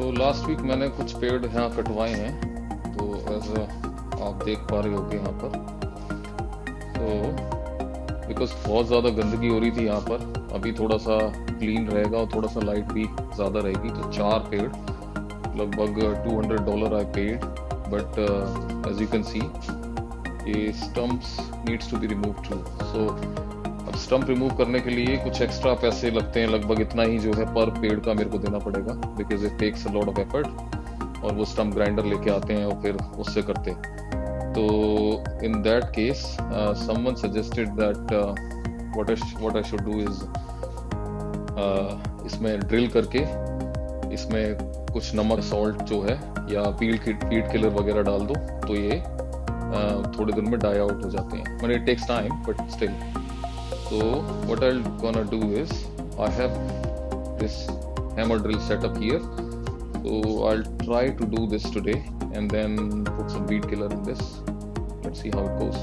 तो last week मैंने कुछ पेड़ यहाँ कटवाए हैं तो एज आप देख पा रहे होगे यहाँ पर। तो बिकॉज़ बहुत ज़्यादा गंदगी हो रही थी यहाँ पर, अभी थोड़ा सा क्लीन रहेगा और थोड़ा सा लाइट भी ज़्यादा रहेगी तो चार पेड़, लगभग 200 dollar I paid but as you can see ये stumps needs to be remove too so अब स्टम्प रिमूव करने के लिए कुछ एक्स्ट्रा पैसे लगते हैं लगभग इतना ही जो है पर पेड़ का मेरे को देना पड़ेगा because it takes a lot of effort और वो स्टम्प ग्राइंडर लेके आते हैं और फिर उससे करते तो in that case someone suggested that what I what I should do is इसमें ड्रिल करके इसमें कुछ नमक सॉल्ट जो है या पीड पीड किलर वगैरह डाल दो तो ये uh, थोड़े दिन में डाई आउट हो जाते हैं। मैंने it takes time but still so what I'll gonna do is I have this hammer drill set up here so I'll try to do this today and then put some weed killer in this let's see how it goes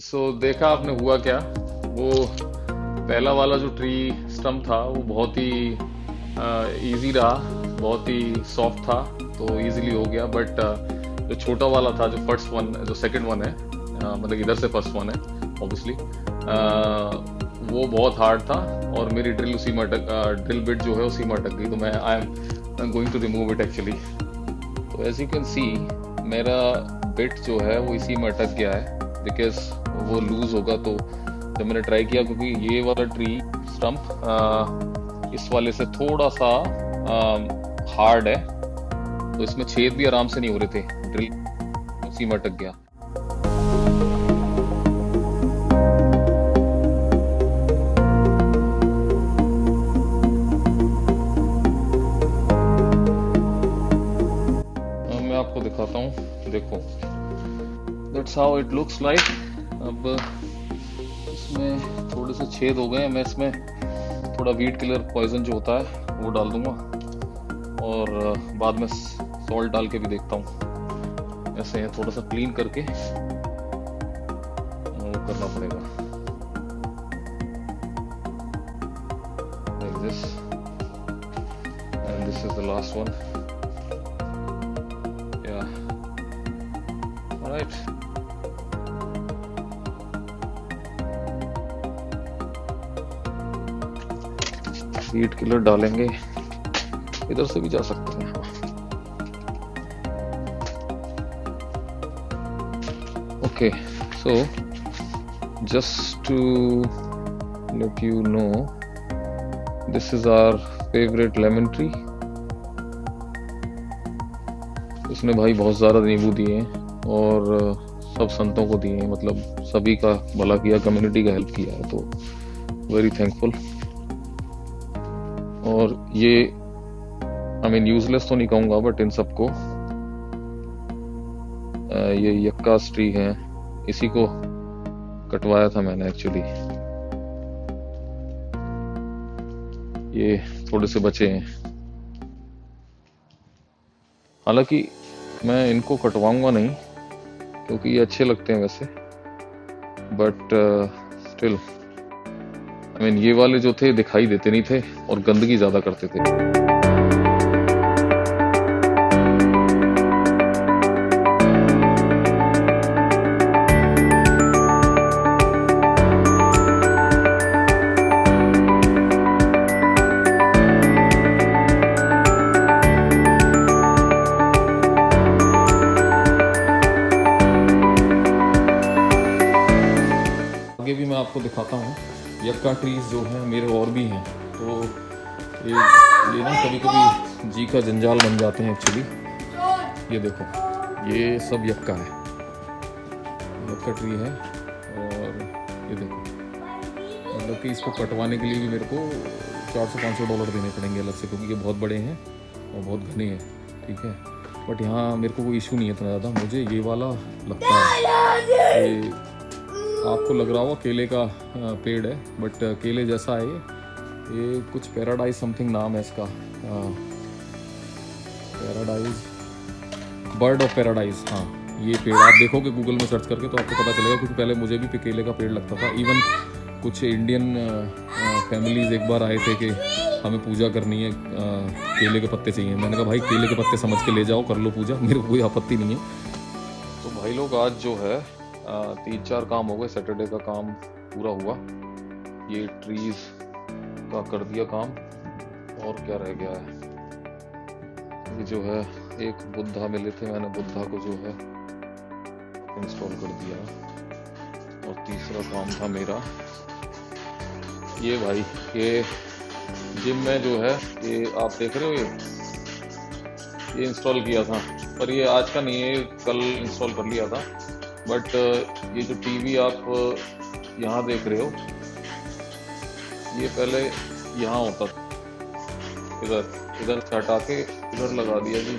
so so, देखा आपने हुआ क्या वो पहला वाला जो tree stump था वो बहुत ही इजी रहा बहुत ही सॉफ्ट था तो इजीली हो गया बट जो छोटा वाला था, जो फ़र्स्ट वन जो सेकंड वन है मतलब इधर से फ़र्स्ट वन है ऑब्वियसली वो बहुत हार्ड था और मेरी ड्रिल उसी में अटक ड्रिल बिट जो है उसी में अटक गई तो मैं I am going to remove it actually तो एज यू कैन सी मेरा बिट जो है वो इसी में अटक गया है बिकॉज़ वो लूज होगा तो जब मैंने ट्राई किया, क्योंकि ये वाला ट्री स्टम्प इस वाले से थोड़ा सा हार्ड है तो इसमें छेद भी आराम से नहीं हो रहे थे। ड्रिल उसी में अटक गया। मैं आपको दिखाता हूँ, देखो। That's how it looks like अब इसमें थोड़े से छेद हो गए मैं इसमें थोड़ा वीट किलर पॉइजन जो होता है, वो डाल दूँगा। और बाद में सॉल्ट डाल के भी देखता हूँ। ऐसे थोड़ा सा क्लीन करके मूव करना पड़ेगा। Like this. And this is the last one. Yeah. Heat killer डालेंगे। इधर से भी जा सकते हैं। Okay, so, just to let you know, this is our favorite lemon tree. इसने भाई बहुत ज़्यादा नींबू दिए और सब संतों को दिए हैं। मतलब सभी का भला किया कम्युनिटी का हेल्प किया है तो वेरी थैंकफुल और ये आई मीन यूजलेस तो नहीं कहूँगा बट इन सबको ये यक्का ट्री है, इसी को कटवाया था मैंने एक्चुअली ये थोड़े से बचे हैं। हालाँकि मैं इनको कटवाऊँगा नहीं, क्योंकि ये अच्छे लगते हैं वैसे बट स्टिल आई मीन ये वाले जो थे, दिखाई देते नहीं थे, और गंदगी ज़्यादा करते थे। आपको दिखाता हूँ। यक्का ट्रीज जो हैं मेरे और भी हैं। तो ये ये ना कभी कभी जी का जंजाल बन जाते हैं एक्चुअली ये देखो ये सब यक्का है। यक्का ट्री है और ये देखो। मतलब कि इसको कटवाने के लिए भी मेरे को चार सौ पाँच सौ डॉलर देने पड़ेंगे अलग से क्योंकि ये बहुत बड़े हैं और बहुत घने हैं ठीक है? बट यहाँ मेरे को कोई इशू नहीं है इतना ज़्यादा। मुझे ये वाला लगता है। ये आपको लग रहा होगा केले का पेड़ है बट केले जैसा है ये। ये कुछ पैराडाइज समथिंग नाम है इसका। पैराडाइज बर्ड ऑफ़ पैराडाइज हाँ ये पेड़। आप देखोगे गूगल में सर्च करके तो आपको पता चलेगा, क्योंकि पहले मुझे भी केले का पेड़ लगता था। इवन कुछ इंडियन फैमिलीज़ एक बार आए थे कि हमें पूजा करनी है केले के पत्ते चाहिए। मैंने कहा, भाई, केले के पत्ते समझ के ले जाओ, कर लो पूजा। मेरे को कोई आपत्ति नहीं है। तो भाई लोग आज जो है तीन चार काम हो गए सैटरडे का काम पूरा हुआ। ये ट्रीज का कर दिया काम, और क्या रह गया है? ये जो है, एक बुद्धा मिले थे, मैंने बुद्धा को जो है इंस्टॉल कर दिया। और तीसरा काम था मेरा, ये भाई, ये जिम में जो है, ये आप देख रहे हो ये? ये इंस्टॉल किया था। पर ये आज का नहीं है कल इंस्टॉल कर लिया था। बट ये जो टीवी आप यहाँ देख रहे हो, ये पहले यहाँ होता था। इधर इधर से हटा के इधर लगा दिया जी।